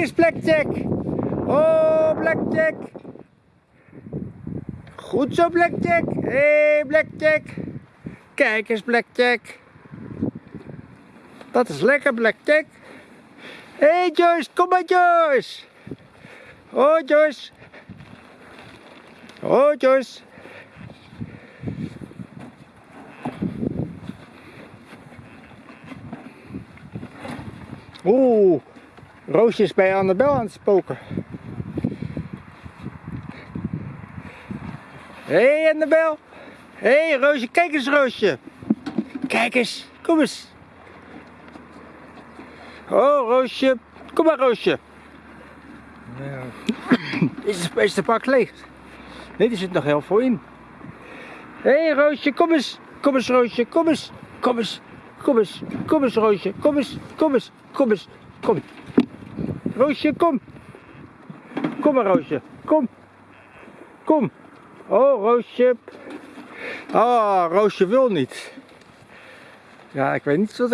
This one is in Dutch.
eens Blackjack. Oh, Blackjack. Goed zo, Blackjack. Hé, hey, Blackjack. Kijk eens, Blackjack. Dat is lekker, Blackjack. Hé, hey, Joyce. Kom maar, Joyce. Oh, Joyce. Oh, Joyce. Oeh, Roosje is bij Annabel aan het spoken. Hé hey, Annabel. Hé hey, Roosje, kijk eens Roosje. Kijk eens, kom eens. Oh Roosje, kom maar Roosje. Ja. Is, is de pak leeg? Nee, er zit nog heel veel in. Hé hey, Roosje, kom eens. Kom eens Roosje, kom eens. Kom eens. Kom eens. Kom eens Roosje, kom eens. Kom eens. Kom eens. Kom. Roosje, kom. Kom maar Roosje, kom. Kom. Oh Roosje. Oh, Roosje wil niet. Ja, ik weet niet wat